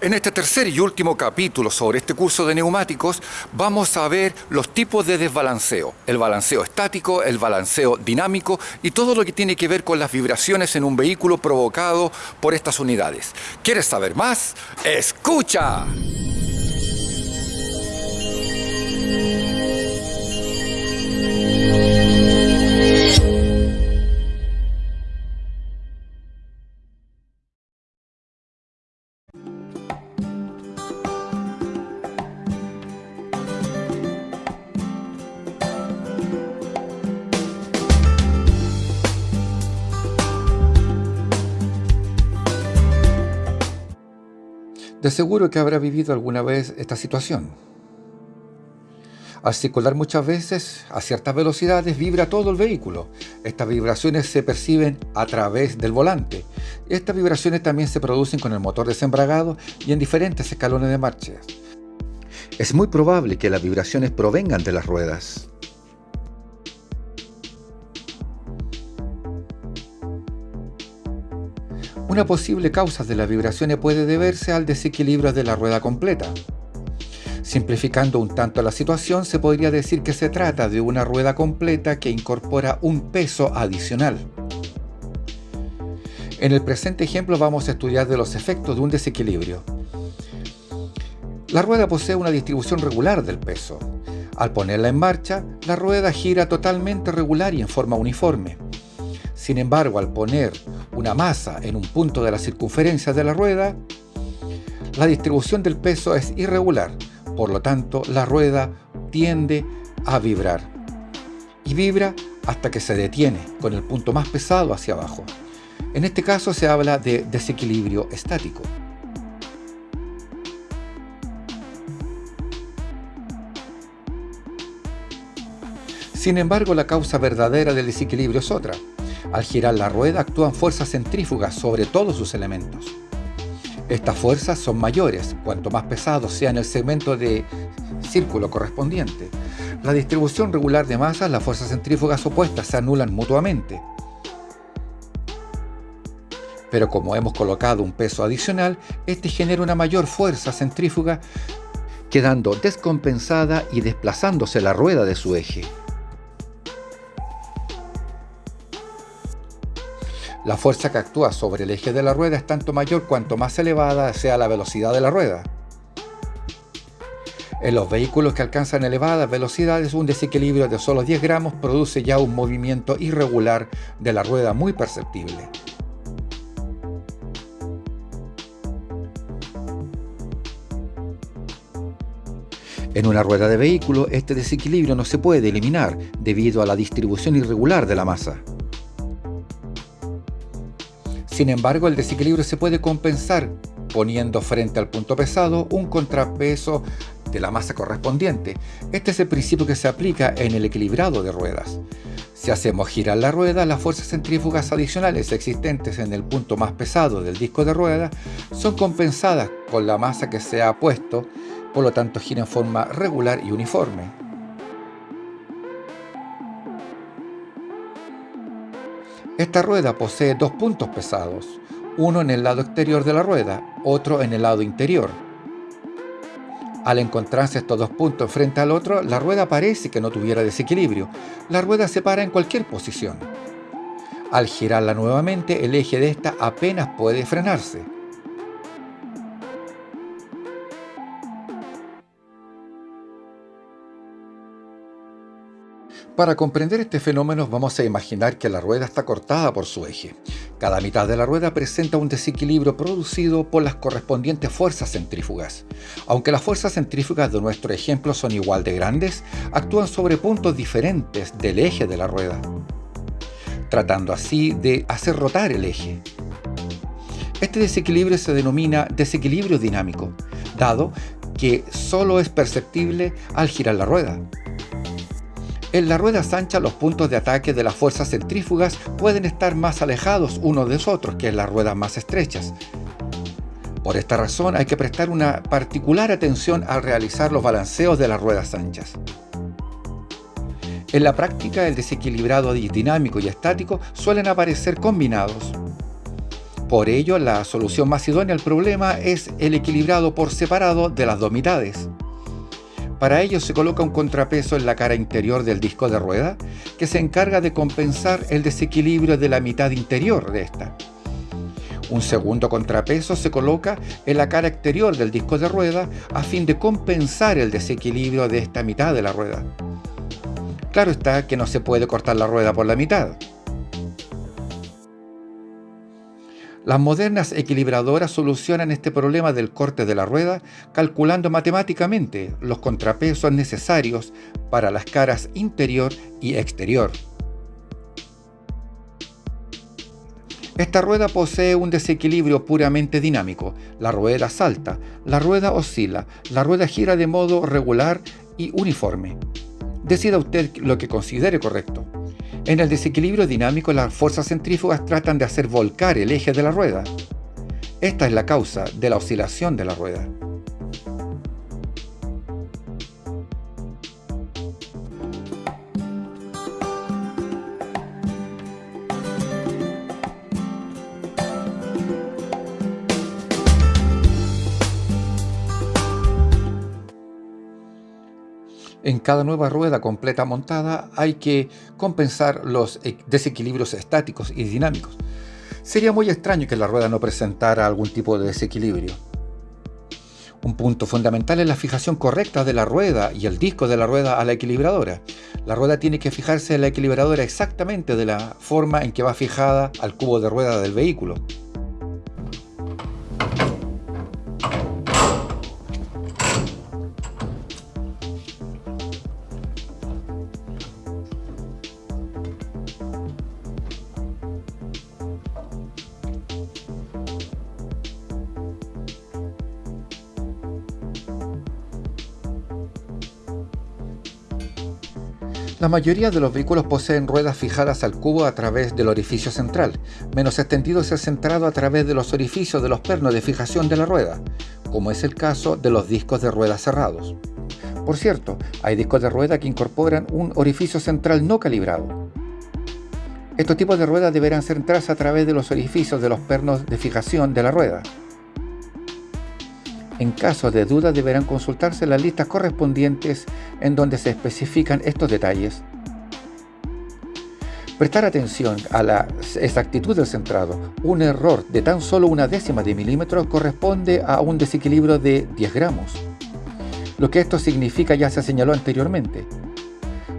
En este tercer y último capítulo sobre este curso de neumáticos vamos a ver los tipos de desbalanceo, el balanceo estático, el balanceo dinámico y todo lo que tiene que ver con las vibraciones en un vehículo provocado por estas unidades. ¿Quieres saber más? ¡Escucha! De seguro que habrá vivido alguna vez esta situación. Al circular muchas veces a ciertas velocidades vibra todo el vehículo. Estas vibraciones se perciben a través del volante. Estas vibraciones también se producen con el motor desembragado y en diferentes escalones de marcha. Es muy probable que las vibraciones provengan de las ruedas. Una posible causa de las vibraciones puede deberse al desequilibrio de la rueda completa. Simplificando un tanto la situación, se podría decir que se trata de una rueda completa que incorpora un peso adicional. En el presente ejemplo vamos a estudiar los efectos de un desequilibrio. La rueda posee una distribución regular del peso. Al ponerla en marcha, la rueda gira totalmente regular y en forma uniforme. Sin embargo, al poner una masa en un punto de la circunferencia de la rueda, la distribución del peso es irregular, por lo tanto la rueda tiende a vibrar. Y vibra hasta que se detiene, con el punto más pesado hacia abajo. En este caso se habla de desequilibrio estático. Sin embargo, la causa verdadera del desequilibrio es otra. Al girar la rueda actúan fuerzas centrífugas sobre todos sus elementos. Estas fuerzas son mayores cuanto más pesado sea el segmento de círculo correspondiente. La distribución regular de masas, las fuerzas centrífugas opuestas se anulan mutuamente. Pero como hemos colocado un peso adicional, este genera una mayor fuerza centrífuga, quedando descompensada y desplazándose la rueda de su eje. La fuerza que actúa sobre el eje de la rueda es tanto mayor cuanto más elevada sea la velocidad de la rueda. En los vehículos que alcanzan elevadas velocidades, un desequilibrio de solo 10 gramos produce ya un movimiento irregular de la rueda muy perceptible. En una rueda de vehículo, este desequilibrio no se puede eliminar debido a la distribución irregular de la masa. Sin embargo, el desequilibrio se puede compensar poniendo frente al punto pesado un contrapeso de la masa correspondiente. Este es el principio que se aplica en el equilibrado de ruedas. Si hacemos girar la rueda, las fuerzas centrífugas adicionales existentes en el punto más pesado del disco de rueda son compensadas con la masa que se ha puesto, por lo tanto gira en forma regular y uniforme. Esta rueda posee dos puntos pesados, uno en el lado exterior de la rueda, otro en el lado interior. Al encontrarse estos dos puntos frente al otro, la rueda parece que no tuviera desequilibrio. La rueda se para en cualquier posición. Al girarla nuevamente, el eje de esta apenas puede frenarse. Para comprender este fenómeno vamos a imaginar que la rueda está cortada por su eje. Cada mitad de la rueda presenta un desequilibrio producido por las correspondientes fuerzas centrífugas. Aunque las fuerzas centrífugas de nuestro ejemplo son igual de grandes, actúan sobre puntos diferentes del eje de la rueda, tratando así de hacer rotar el eje. Este desequilibrio se denomina desequilibrio dinámico, dado que solo es perceptible al girar la rueda. En la rueda ancha los puntos de ataque de las fuerzas centrífugas pueden estar más alejados unos de otros que en las ruedas más estrechas. Por esta razón hay que prestar una particular atención al realizar los balanceos de las ruedas anchas. En la práctica el desequilibrado dinámico y estático suelen aparecer combinados. Por ello, la solución más idónea al problema es el equilibrado por separado de las dos mitades. Para ello se coloca un contrapeso en la cara interior del disco de rueda que se encarga de compensar el desequilibrio de la mitad interior de esta. Un segundo contrapeso se coloca en la cara exterior del disco de rueda a fin de compensar el desequilibrio de esta mitad de la rueda. Claro está que no se puede cortar la rueda por la mitad. Las modernas equilibradoras solucionan este problema del corte de la rueda calculando matemáticamente los contrapesos necesarios para las caras interior y exterior. Esta rueda posee un desequilibrio puramente dinámico. La rueda salta, la rueda oscila, la rueda gira de modo regular y uniforme. Decida usted lo que considere correcto. En el desequilibrio dinámico, las fuerzas centrífugas tratan de hacer volcar el eje de la rueda. Esta es la causa de la oscilación de la rueda. En cada nueva rueda completa montada hay que compensar los e-, desequilibrios estáticos y dinámicos. Sería muy extraño que la rueda no presentara algún tipo de desequilibrio. Un punto fundamental es la fijación correcta de la rueda y el disco de la rueda a la equilibradora. La rueda tiene que fijarse en la equilibradora exactamente de la forma en que va fijada al cubo de rueda del vehículo. La mayoría de los vehículos poseen ruedas fijadas al cubo a través del orificio central, menos extendido es el centrado a través de los orificios de los pernos de fijación de la rueda, como es el caso de los discos de rueda cerrados. Por cierto, hay discos de rueda que incorporan un orificio central no calibrado. Estos tipos de ruedas deberán centrarse a través de los orificios de los pernos de fijación de la rueda. En caso de duda deberán consultarse las listas correspondientes en donde se especifican estos detalles. Prestar atención a la exactitud del centrado. Un error de tan solo una décima de milímetro corresponde a un desequilibrio de 10 gramos. Lo que esto significa ya se señaló anteriormente.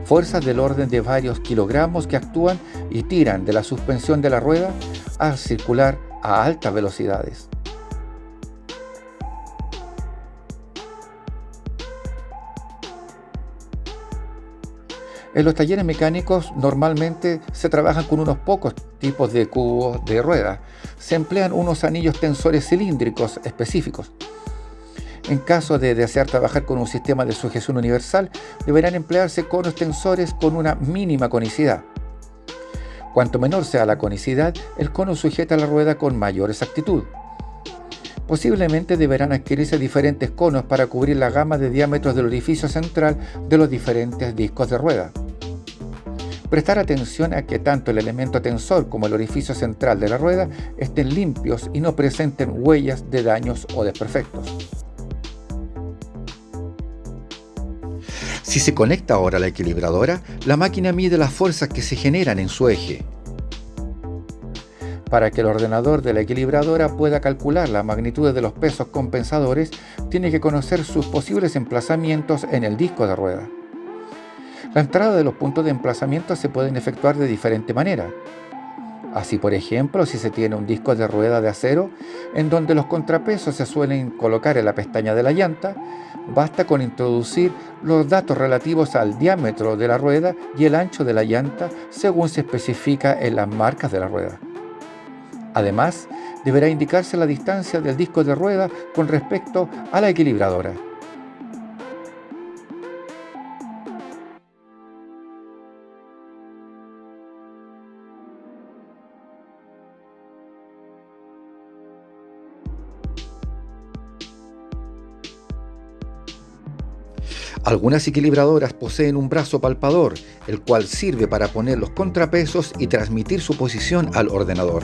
Fuerzas del orden de varios kilogramos que actúan y tiran de la suspensión de la rueda al circular a altas velocidades. En los talleres mecánicos normalmente se trabajan con unos pocos tipos de cubos de rueda. Se emplean unos anillos tensores cilíndricos específicos. En caso de desear trabajar con un sistema de sujeción universal, deberán emplearse conos tensores con una mínima conicidad. Cuanto menor sea la conicidad, el cono sujeta la rueda con mayor exactitud. Posiblemente deberán adquirirse diferentes conos para cubrir la gama de diámetros del orificio central de los diferentes discos de rueda. Prestar atención a que tanto el elemento tensor como el orificio central de la rueda estén limpios y no presenten huellas de daños o desperfectos. Si se conecta ahora a la equilibradora, la máquina mide las fuerzas que se generan en su eje. Para que el ordenador de la equilibradora pueda calcular la magnitud de los pesos compensadores, tiene que conocer sus posibles emplazamientos en el disco de rueda. La entrada de los puntos de emplazamiento se pueden efectuar de diferente manera. Así, por ejemplo, si se tiene un disco de rueda de acero en donde los contrapesos se suelen colocar en la pestaña de la llanta, basta con introducir los datos relativos al diámetro de la rueda y el ancho de la llanta según se especifica en las marcas de la rueda. Además, deberá indicarse la distancia del disco de rueda con respecto a la equilibradora. Algunas equilibradoras poseen un brazo palpador, el cual sirve para poner los contrapesos y transmitir su posición al ordenador.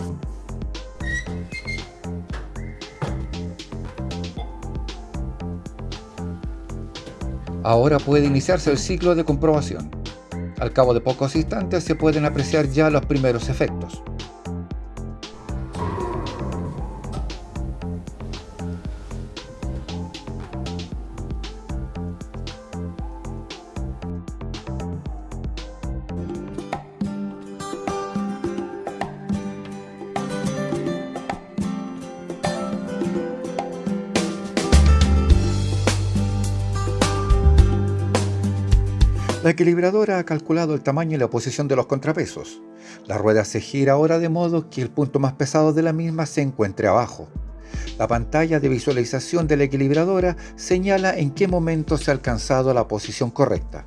Ahora puede iniciarse el ciclo de comprobación. Al cabo de pocos instantes se pueden apreciar ya los primeros efectos. Equilibradora ha calculado el tamaño y la posición de los contrapesos. La rueda se gira ahora de modo que el punto más pesado de la misma se encuentre abajo. La pantalla de visualización de la equilibradora señala en qué momento se ha alcanzado la posición correcta.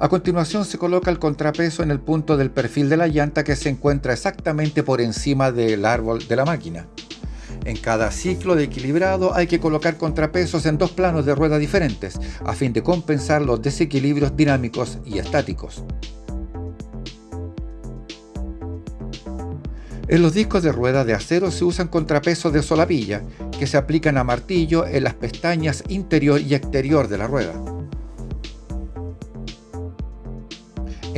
A continuación se coloca el contrapeso en el punto del perfil de la llanta que se encuentra exactamente por encima del árbol de la máquina. En cada ciclo de equilibrado hay que colocar contrapesos en dos planos de rueda diferentes, a fin de compensar los desequilibrios dinámicos y estáticos. En los discos de rueda de acero se usan contrapesos de solapilla, que se aplican a martillo en las pestañas interior y exterior de la rueda.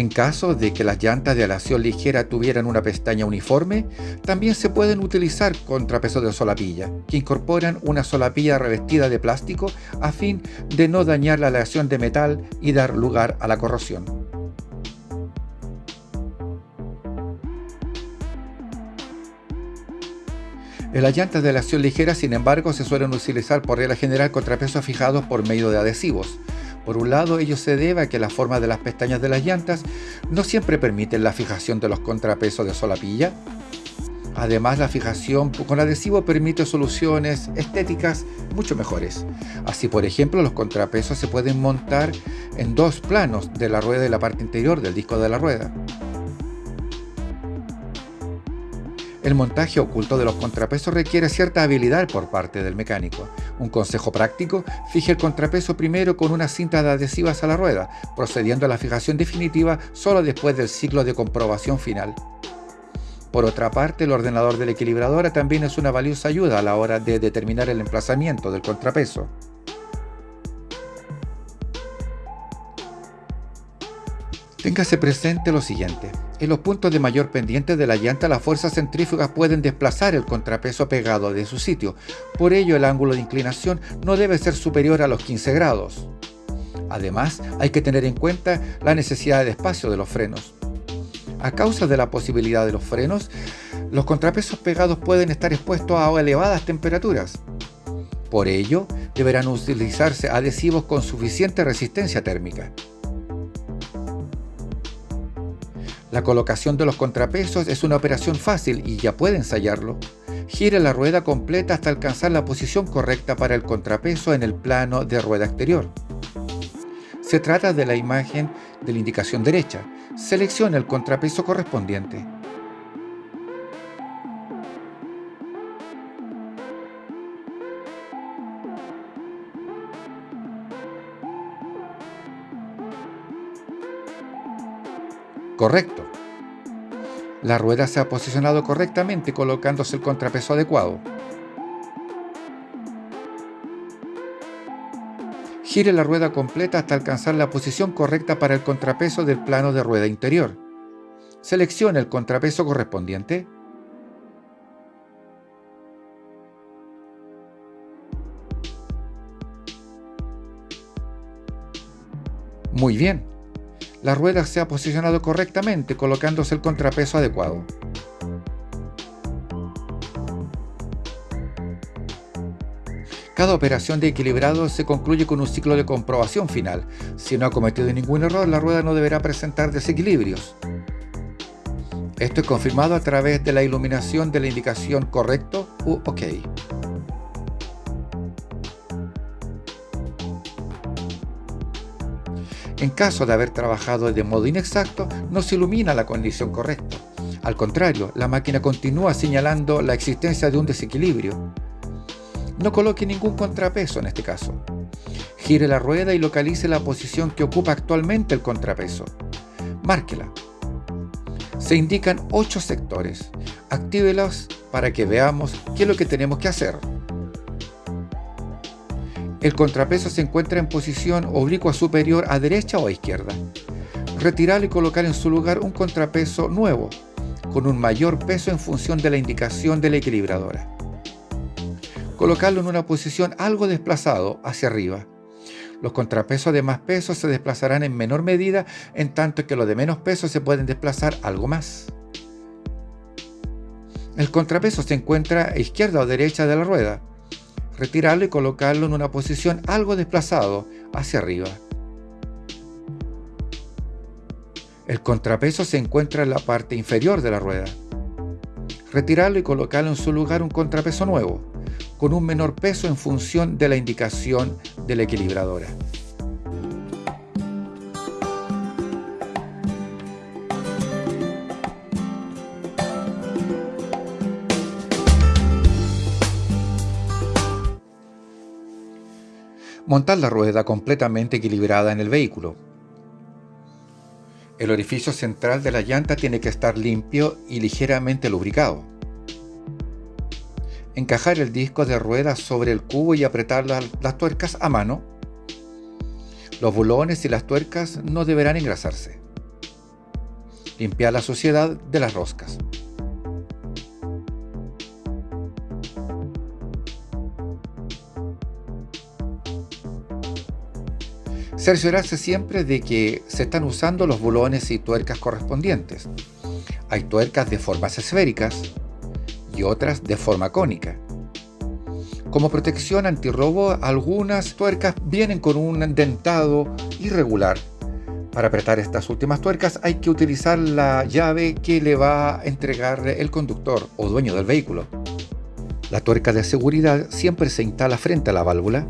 En caso de que las llantas de aleación ligera tuvieran una pestaña uniforme, también se pueden utilizar contrapesos de solapilla, que incorporan una solapilla revestida de plástico a fin de no dañar la aleación de metal y dar lugar a la corrosión. Las llantas de aleación ligera, sin embargo, se suelen utilizar por regla general contrapesos fijados por medio de adhesivos, por un lado, ello se debe a que la forma de las pestañas de las llantas no siempre permiten la fijación de los contrapesos de solapilla. Además, la fijación con adhesivo permite soluciones estéticas mucho mejores. Así, por ejemplo, los contrapesos se pueden montar en dos planos de la rueda y la parte interior del disco de la rueda. El montaje oculto de los contrapesos requiere cierta habilidad por parte del mecánico. Un consejo práctico, fije el contrapeso primero con una cinta de adhesivas a la rueda, procediendo a la fijación definitiva solo después del ciclo de comprobación final. Por otra parte, el ordenador de la equilibradora también es una valiosa ayuda a la hora de determinar el emplazamiento del contrapeso. Téngase presente lo siguiente. En los puntos de mayor pendiente de la llanta las fuerzas centrífugas pueden desplazar el contrapeso pegado de su sitio. Por ello el ángulo de inclinación no debe ser superior a los 15 grados. Además, hay que tener en cuenta la necesidad de espacio de los frenos. A causa de la posibilidad de los frenos, los contrapesos pegados pueden estar expuestos a elevadas temperaturas. Por ello, deberán utilizarse adhesivos con suficiente resistencia térmica. La colocación de los contrapesos es una operación fácil y ya puede ensayarlo. Gire la rueda completa hasta alcanzar la posición correcta para el contrapeso en el plano de rueda exterior. Se trata de la imagen de la indicación derecha. Seleccione el contrapeso correspondiente. Correcto. La rueda se ha posicionado correctamente colocándose el contrapeso adecuado. Gire la rueda completa hasta alcanzar la posición correcta para el contrapeso del plano de rueda interior. Seleccione el contrapeso correspondiente. Muy bien la rueda se ha posicionado correctamente colocándose el contrapeso adecuado. Cada operación de equilibrado se concluye con un ciclo de comprobación final. Si no ha cometido ningún error, la rueda no deberá presentar desequilibrios. Esto es confirmado a través de la iluminación de la indicación correcto u OK. En caso de haber trabajado de modo inexacto, no se ilumina la condición correcta. Al contrario, la máquina continúa señalando la existencia de un desequilibrio. No coloque ningún contrapeso en este caso. Gire la rueda y localice la posición que ocupa actualmente el contrapeso. Márquela. Se indican 8 sectores. Actívelos para que veamos qué es lo que tenemos que hacer. El contrapeso se encuentra en posición oblicua superior a derecha o a izquierda. Retirar y colocar en su lugar un contrapeso nuevo, con un mayor peso en función de la indicación de la equilibradora. Colocarlo en una posición algo desplazado hacia arriba. Los contrapesos de más peso se desplazarán en menor medida, en tanto que los de menos peso se pueden desplazar algo más. El contrapeso se encuentra a izquierda o derecha de la rueda. Retirarlo y colocarlo en una posición algo desplazado hacia arriba. El contrapeso se encuentra en la parte inferior de la rueda. Retirarlo y colocarlo en su lugar un contrapeso nuevo, con un menor peso en función de la indicación de la equilibradora. Montar la rueda completamente equilibrada en el vehículo. El orificio central de la llanta tiene que estar limpio y ligeramente lubricado. Encajar el disco de rueda sobre el cubo y apretar las, tuercas a mano. Los bulones y las tuercas no deberán engrasarse. Limpiar la suciedad de las roscas. Cerciorarse siempre de que se están usando los bulones y tuercas correspondientes. Hay tuercas de formas esféricas y otras de forma cónica. Como protección antirrobo, algunas tuercas vienen con un dentado irregular. Para apretar estas últimas tuercas hay que utilizar la llave que le va a entregar el conductor o dueño del vehículo. La tuerca de seguridad siempre se instala frente a la válvula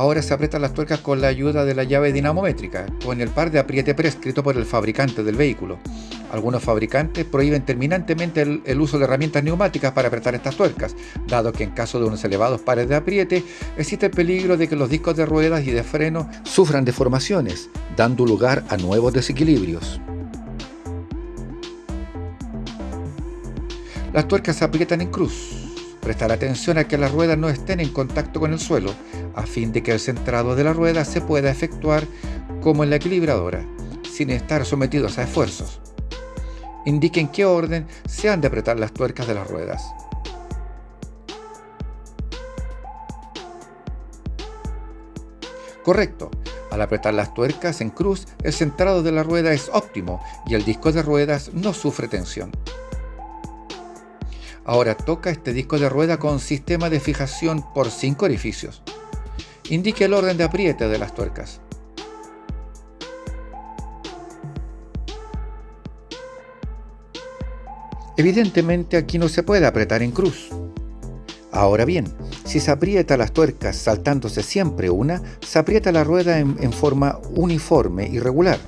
Ahora se aprietan las tuercas con la ayuda de la llave dinamométrica, con el par de apriete prescrito por el fabricante del vehículo. Algunos fabricantes prohíben terminantemente el, uso de herramientas neumáticas para apretar estas tuercas, dado que en caso de unos elevados pares de apriete existe el peligro de que los discos de ruedas y de freno sufran deformaciones, dando lugar a nuevos desequilibrios. Las tuercas se aprietan en cruz, Prestar atención a que las ruedas no estén en contacto con el suelo, a fin de que el centrado de la rueda se pueda efectuar como en la equilibradora, sin estar sometidos a esfuerzos. Indique en qué orden se han de apretar las tuercas de las ruedas. Correcto. Al apretar las tuercas en cruz, el centrado de la rueda es óptimo y el disco de ruedas no sufre tensión. Ahora toca este disco de rueda con sistema de fijación por 5 orificios. Indique el orden de apriete de las tuercas. Evidentemente aquí no se puede apretar en cruz. Ahora bien, si se aprieta las tuercas saltándose siempre una, se aprieta la rueda en, en forma uniforme y regular.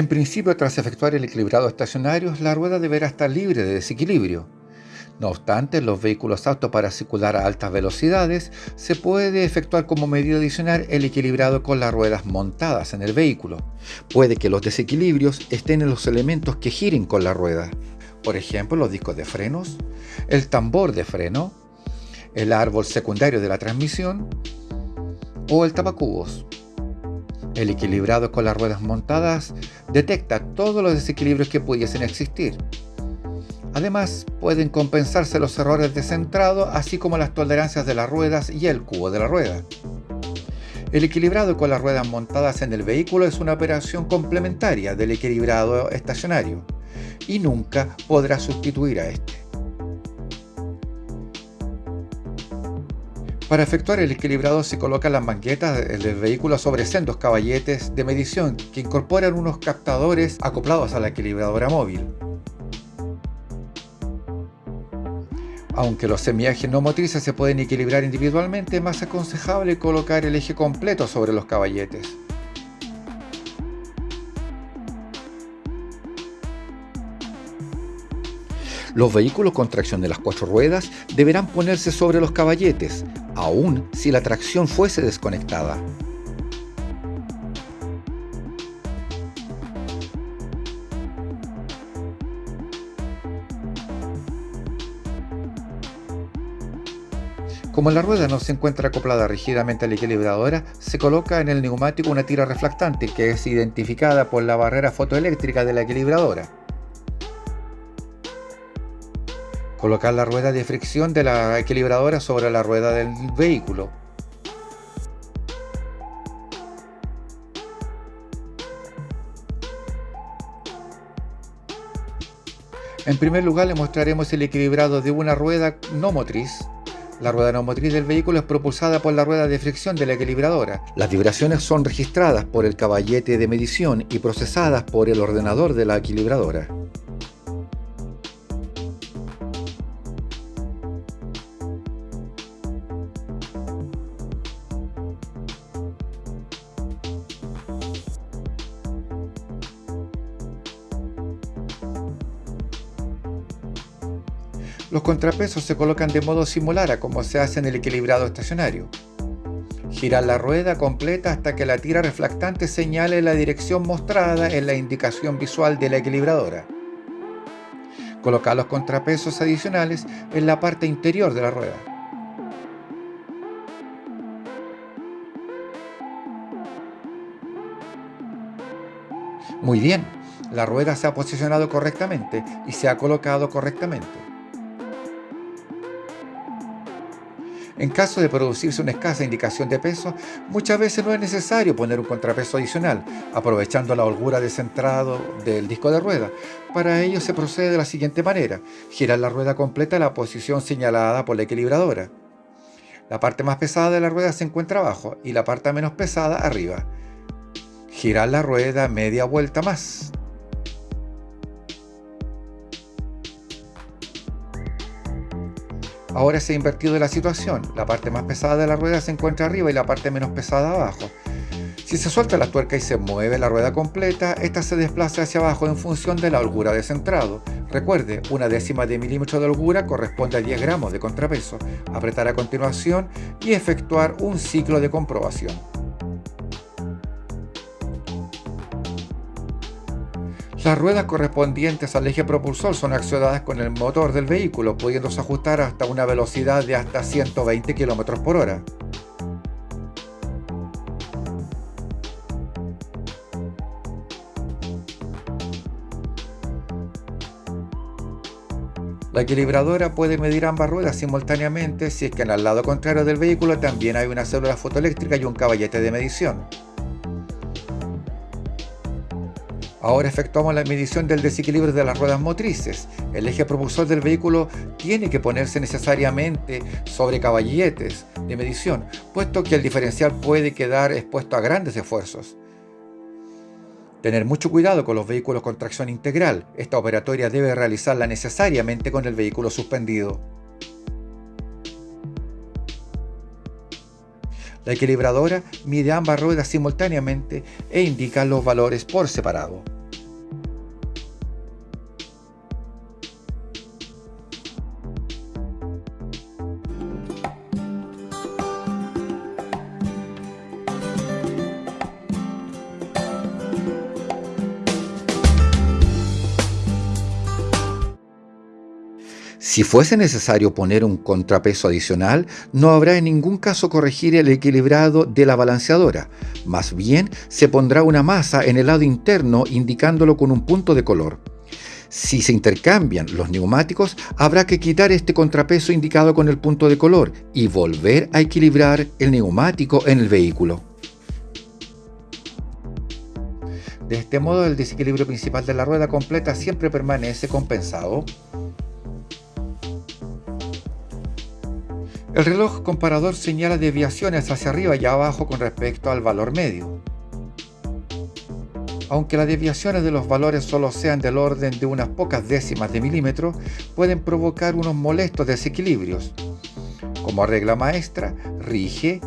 En principio, tras efectuar el equilibrado estacionario, la rueda deberá estar libre de desequilibrio. No obstante, los vehículos autos para circular a altas velocidades, se puede efectuar como medida adicional el equilibrado con las ruedas montadas en el vehículo. Puede que los desequilibrios estén en los elementos que giren con la rueda. Por ejemplo, los discos de frenos, el tambor de freno, el árbol secundario de la transmisión o el tapacubos. El equilibrado con las ruedas montadas detecta todos los desequilibrios que pudiesen existir. Además, pueden compensarse los errores de centrado, así como las tolerancias de las ruedas y el cubo de la rueda. El equilibrado con las ruedas montadas en el vehículo es una operación complementaria del equilibrado estacionario y nunca podrá sustituir a este. Para efectuar el equilibrado se colocan las manguetas del vehículo sobre sendos caballetes de medición que incorporan unos captadores acoplados a la equilibradora móvil. Aunque los semiajes no motrices se pueden equilibrar individualmente, es más aconsejable colocar el eje completo sobre los caballetes. Los vehículos con tracción de las cuatro ruedas deberán ponerse sobre los caballetes, aun si la tracción fuese desconectada. Como la rueda no se encuentra acoplada rígidamente a la equilibradora, se coloca en el neumático una tira reflectante que es identificada por la barrera fotoeléctrica de la equilibradora. Colocar la rueda de fricción de la equilibradora sobre la rueda del vehículo. En primer lugar le mostraremos el equilibrado de una rueda no motriz. La rueda no motriz del vehículo es propulsada por la rueda de fricción de la equilibradora. Las vibraciones son registradas por el caballete de medición y procesadas por el ordenador de la equilibradora. Los contrapesos se colocan de modo similar a como se hace en el equilibrado estacionario. Girar la rueda completa hasta que la tira reflectante señale la dirección mostrada en la indicación visual de la equilibradora. Colocar los contrapesos adicionales en la parte interior de la rueda. Muy bien, la rueda se ha posicionado correctamente y se ha colocado correctamente. En caso de producirse una escasa indicación de peso, muchas veces no es necesario poner un contrapeso adicional, aprovechando la holgura de centrado del disco de rueda. Para ello se procede de la siguiente manera. Girar la rueda completa a la posición señalada por la equilibradora. La parte más pesada de la rueda se encuentra abajo y la parte menos pesada arriba. Girar la rueda media vuelta más. Ahora se ha invertido la situación. La parte más pesada de la rueda se encuentra arriba y la parte menos pesada abajo. Si se suelta la tuerca y se mueve la rueda completa, esta se desplaza hacia abajo en función de la holgura de centrado. Recuerde, una décima de milímetro de holgura corresponde a 10 gramos de contrapeso. Apretar a continuación y efectuar un ciclo de comprobación. Las ruedas correspondientes al eje propulsor son accionadas con el motor del vehículo, pudiéndose ajustar hasta una velocidad de hasta 120 km por hora. La equilibradora puede medir ambas ruedas simultáneamente si es que en el lado contrario del vehículo también hay una célula fotoeléctrica y un caballete de medición. Ahora efectuamos la medición del desequilibrio de las ruedas motrices. El eje propulsor del vehículo tiene que ponerse necesariamente sobre caballetes de medición, puesto que el diferencial puede quedar expuesto a grandes esfuerzos. Tener mucho cuidado con los vehículos con tracción integral. Esta operatoria debe realizarla necesariamente con el vehículo suspendido. La equilibradora mide ambas ruedas simultáneamente e indica los valores por separado. Si fuese necesario poner un contrapeso adicional, no habrá en ningún caso corregir el equilibrado de la balanceadora. Más bien, se pondrá una masa en el lado interno indicándolo con un punto de color. Si se intercambian los neumáticos, habrá que quitar este contrapeso indicado con el punto de color y volver a equilibrar el neumático en el vehículo. De este modo, el desequilibrio principal de la rueda completa siempre permanece compensado. El reloj comparador señala desviaciones hacia arriba y abajo con respecto al valor medio. Aunque las desviaciones de los valores solo sean del orden de unas pocas décimas de milímetro, pueden provocar unos molestos desequilibrios. Como regla maestra, rige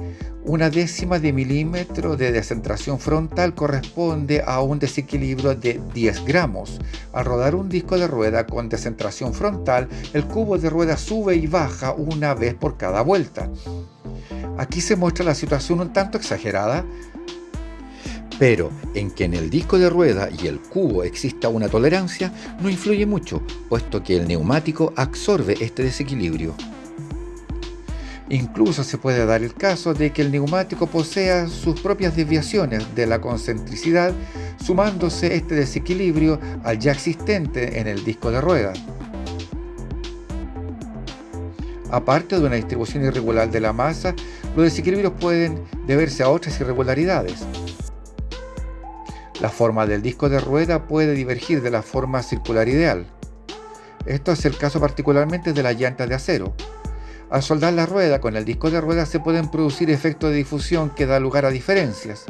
una décima de milímetro de descentración frontal corresponde a un desequilibrio de 10 gramos. Al rodar un disco de rueda con descentración frontal, el cubo de rueda sube y baja una vez por cada vuelta. Aquí se muestra la situación un tanto exagerada, pero en que en el disco de rueda y el cubo exista una tolerancia no influye mucho, puesto que el neumático absorbe este desequilibrio. Incluso se puede dar el caso de que el neumático posea sus propias desviaciones de la concentricidad, sumándose este desequilibrio al ya existente en el disco de rueda. Aparte de una distribución irregular de la masa, los desequilibrios pueden deberse a otras irregularidades. La forma del disco de rueda puede divergir de la forma circular ideal. Esto es el caso particularmente de las llantas de acero. Al soldar la rueda con el disco de rueda se pueden producir efectos de difusión que da lugar a diferencias.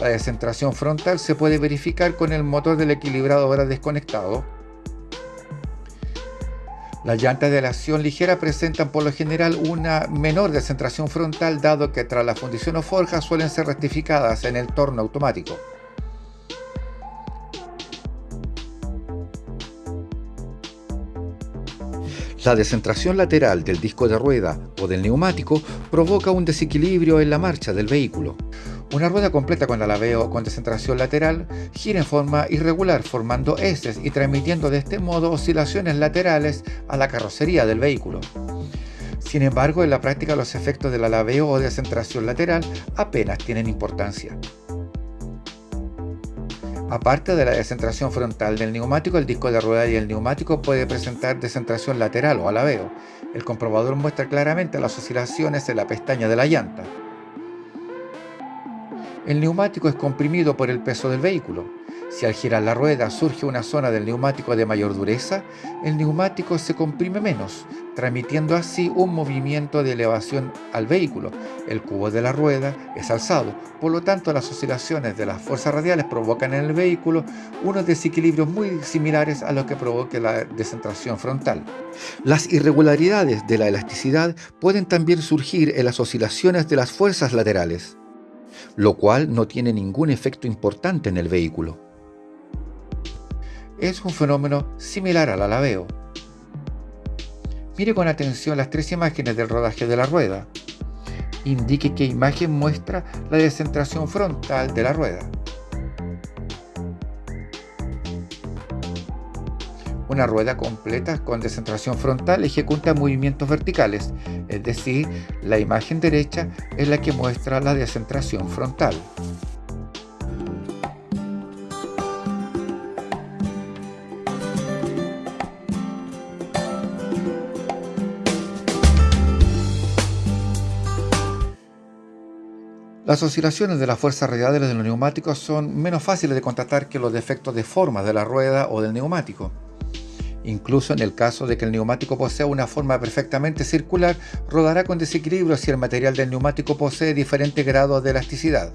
La descentración frontal se puede verificar con el motor del equilibrador desconectado. Las llantas de acción ligera presentan por lo general una menor descentración frontal dado que tras la fundición o forja suelen ser rectificadas en el torno automático. La descentración lateral del disco de rueda o del neumático provoca un desequilibrio en la marcha del vehículo. Una rueda completa con alaveo con descentración lateral gira en forma irregular formando heces y transmitiendo de este modo oscilaciones laterales a la carrocería del vehículo. Sin embargo, en la práctica los efectos del alaveo o descentración lateral apenas tienen importancia. Aparte de la descentración frontal del neumático, el disco de rueda y el neumático puede presentar descentración lateral o alaveo. El comprobador muestra claramente las oscilaciones en la pestaña de la llanta. El neumático es comprimido por el peso del vehículo. Si al girar la rueda surge una zona del neumático de mayor dureza, el neumático se comprime menos, transmitiendo así un movimiento de elevación al vehículo. El cubo de la rueda es alzado, por lo tanto las oscilaciones de las fuerzas radiales provocan en el vehículo unos desequilibrios muy similares a los que provoque la descentración frontal. Las irregularidades de la elasticidad pueden también surgir en las oscilaciones de las fuerzas laterales, lo cual no tiene ningún efecto importante en el vehículo es un fenómeno similar al alaveo. Mire con atención las tres imágenes del rodaje de la rueda. Indique qué imagen muestra la descentración frontal de la rueda. Una rueda completa con descentración frontal ejecuta movimientos verticales, es decir, la imagen derecha es la que muestra la descentración frontal. Las oscilaciones de las fuerzas radiales de los neumáticos son menos fáciles de contratar que los defectos de forma de la rueda o del neumático. Incluso en el caso de que el neumático posea una forma perfectamente circular, rodará con desequilibrio si el material del neumático posee diferentes grados de elasticidad.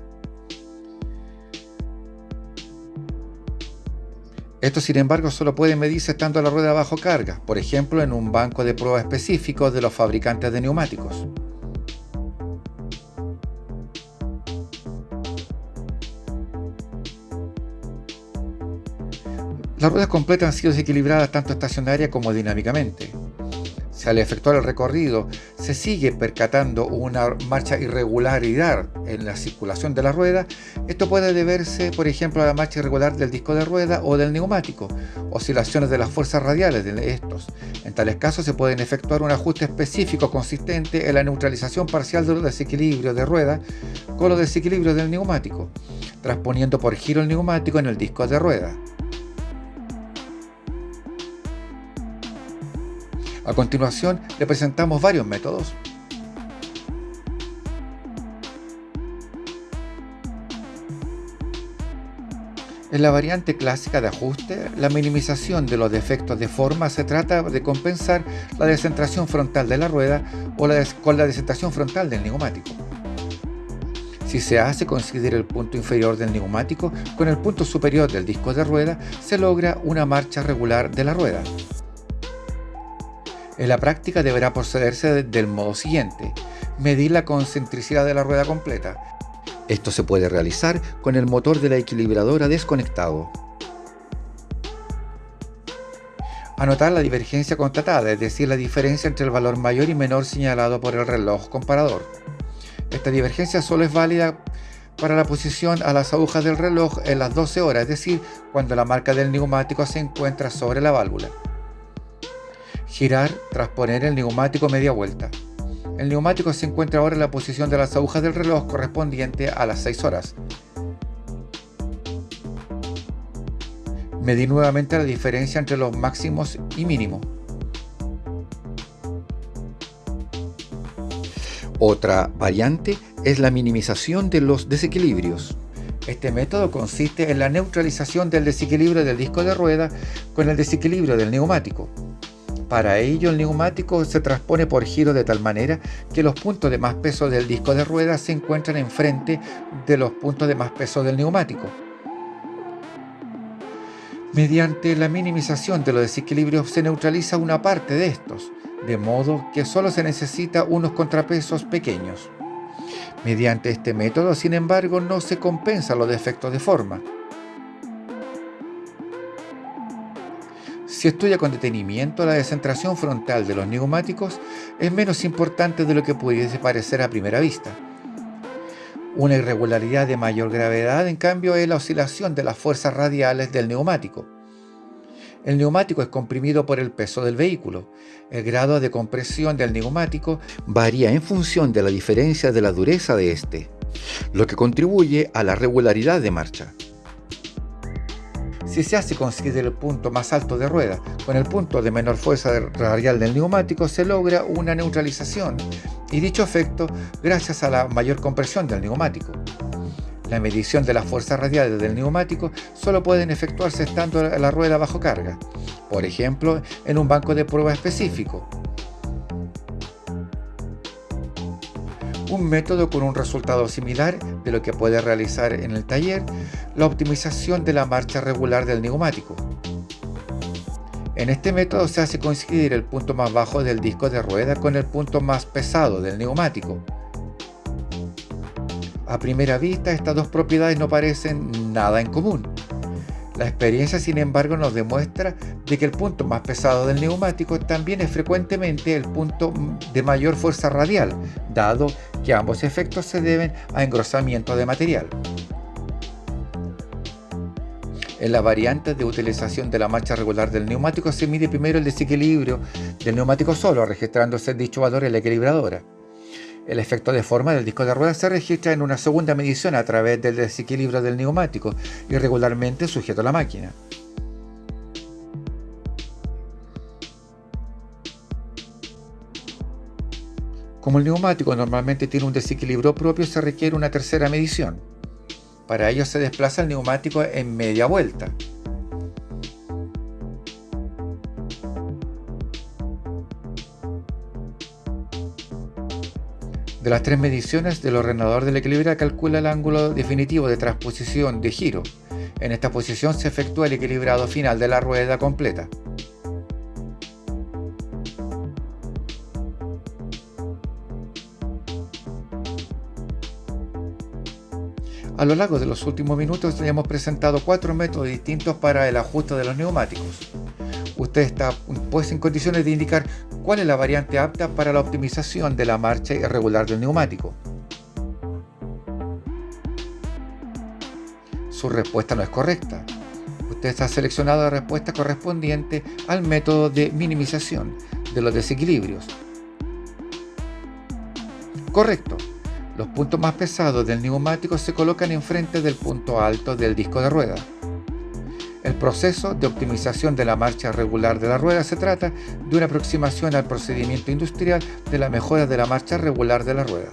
Esto sin embargo solo puede medirse estando la rueda bajo carga, por ejemplo en un banco de prueba específico de los fabricantes de neumáticos. Las ruedas completas han sido desequilibradas tanto estacionaria como dinámicamente. Si al efectuar el recorrido se sigue percatando una marcha irregularidad en la circulación de la rueda, esto puede deberse, por ejemplo, a la marcha irregular del disco de rueda o del neumático, oscilaciones de las fuerzas radiales de estos. En tales casos se pueden efectuar un ajuste específico consistente en la neutralización parcial de los desequilibrios de rueda con los desequilibrios del neumático, transponiendo por giro el neumático en el disco de rueda. A continuación, le presentamos varios métodos. En la variante clásica de ajuste, la minimización de los defectos de forma se trata de compensar la descentración frontal de la rueda o la con la descentración frontal del neumático. Si se hace coincidir el punto inferior del neumático con el punto superior del disco de rueda, se logra una marcha regular de la rueda. En la práctica deberá procederse del modo siguiente. Medir la concentricidad de la rueda completa. Esto se puede realizar con el motor de la equilibradora desconectado. Anotar la divergencia constatada, es decir, la diferencia entre el valor mayor y menor señalado por el reloj comparador. Esta divergencia solo es válida para la posición a las agujas del reloj en las 12 horas, es decir, cuando la marca del neumático se encuentra sobre la válvula girar tras poner el neumático media vuelta. El neumático se encuentra ahora en la posición de las agujas del reloj correspondiente a las 6 horas. Medí nuevamente la diferencia entre los máximos y mínimos. Otra variante es la minimización de los desequilibrios. Este método consiste en la neutralización del desequilibrio del disco de rueda con el desequilibrio del neumático. Para ello el neumático se transpone por giro de tal manera que los puntos de más peso del disco de rueda se encuentran enfrente de los puntos de más peso del neumático. Mediante la minimización de los desequilibrios se neutraliza una parte de estos, de modo que solo se necesita unos contrapesos pequeños. Mediante este método, sin embargo, no se compensan los defectos de forma. Si estudia con detenimiento, la descentración frontal de los neumáticos es menos importante de lo que pudiese parecer a primera vista. Una irregularidad de mayor gravedad, en cambio, es la oscilación de las fuerzas radiales del neumático. El neumático es comprimido por el peso del vehículo. El grado de compresión del neumático varía en función de la diferencia de la dureza de este, lo que contribuye a la regularidad de marcha. Si se hace coincidir el punto más alto de rueda con el punto de menor fuerza radial del neumático, se logra una neutralización. Y dicho efecto gracias a la mayor compresión del neumático. La medición de las fuerzas radiales del neumático solo pueden efectuarse estando la rueda bajo carga, por ejemplo, en un banco de prueba específico, un método con un resultado similar de lo que puede realizar en el taller la optimización de la marcha regular del neumático. En este método se hace coincidir el punto más bajo del disco de rueda con el punto más pesado del neumático. A primera vista estas dos propiedades no parecen nada en común, la experiencia, sin embargo, nos demuestra de que el punto más pesado del neumático también es frecuentemente el punto de mayor fuerza radial, dado que ambos efectos se deben a engrosamiento de material. En la variante de utilización de la marcha regular del neumático se mide primero el desequilibrio del neumático solo, registrándose dicho valor en la equilibradora. El efecto de forma del disco de ruedas se registra en una segunda medición a través del desequilibrio del neumático y regularmente sujeto a la máquina. Como el neumático normalmente tiene un desequilibrio propio, se requiere una tercera medición. Para ello se desplaza el neumático en media vuelta. De las tres mediciones, del ordenador del equilibrio calcula el ángulo definitivo de transposición de giro. En esta posición se efectúa el equilibrado final de la rueda completa. A lo largo de los últimos minutos hemos presentado cuatro métodos distintos para el ajuste de los neumáticos. Usted está pues en condiciones de indicar ¿Cuál es la variante apta para la optimización de la marcha irregular del neumático? Su respuesta no es correcta. Usted está seleccionado la respuesta correspondiente al método de minimización de los desequilibrios. Correcto. Los puntos más pesados del neumático se colocan enfrente del punto alto del disco de rueda. El proceso de optimización de la marcha regular de la rueda se trata de una aproximación al procedimiento industrial de la mejora de la marcha regular de la rueda.